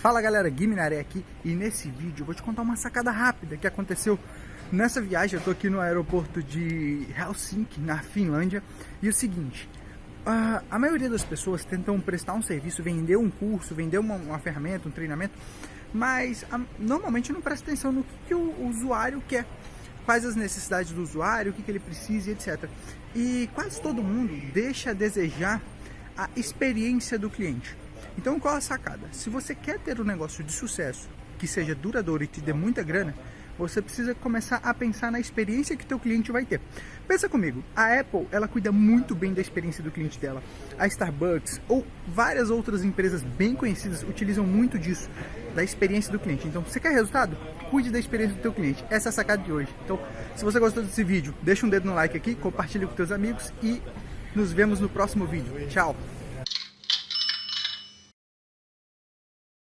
Fala galera, Guiminaré aqui e nesse vídeo eu vou te contar uma sacada rápida que aconteceu nessa viagem. Eu tô aqui no aeroporto de Helsinki, na Finlândia, e o seguinte, a, maioria das pessoas tentam prestar um serviço, vender um curso, vender uma, uma ferramenta, um treinamento, mas a, normalmente não presta atenção no que, que o, usuário quer, quais as necessidades do usuário, o que, que ele precisa, etc. E quase todo mundo deixa a desejar a experiência do cliente. Então qual a sacada? Se você quer ter um negócio de sucesso, que seja duradouro e te dê muita grana, você precisa começar a pensar na experiência que teu cliente vai ter. Pensa comigo, a Apple, ela cuida muito bem da experiência do cliente dela. A Starbucks ou várias outras empresas bem conhecidas utilizam muito disso, da experiência do cliente. Então, você quer resultado? Cuide da experiência do teu cliente. Essa é a sacada de hoje. Então, se você gostou desse vídeo, deixa um dedo no like aqui, compartilhe com teus amigos e nos vemos no próximo vídeo. Tchau!